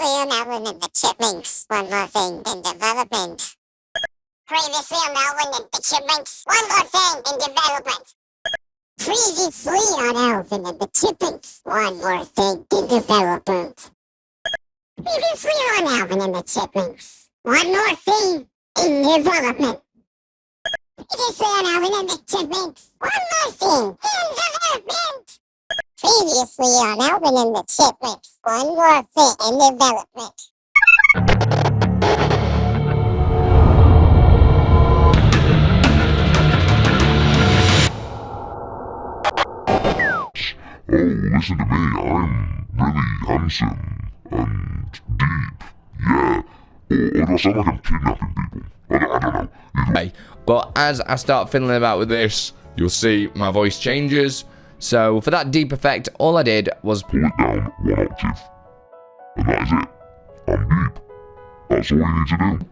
Alvin and the Chipmunks. One more thing in development. Previously on Alvin and the Chipmunks. One more thing in development. Previously on Alvin and the Chipmunks. One more thing in development. Previously on Alvin and the Chipmunks. One more thing in development. Previously on Alvin and the Chipmunks. One more thing in. Previously on Alvin and the Chipmunks. One more thing in development. Oh, listen to me. I'm really handsome and deep. Yeah. Or, or do I sound like I'm kidnapping people? I don't, I don't know. Either Okay, but as I start fiddling about with this, you'll see my voice changes. So for that deep effect, all I did was pull it down one octave. And that is it. I'm deep. That's all you need to do.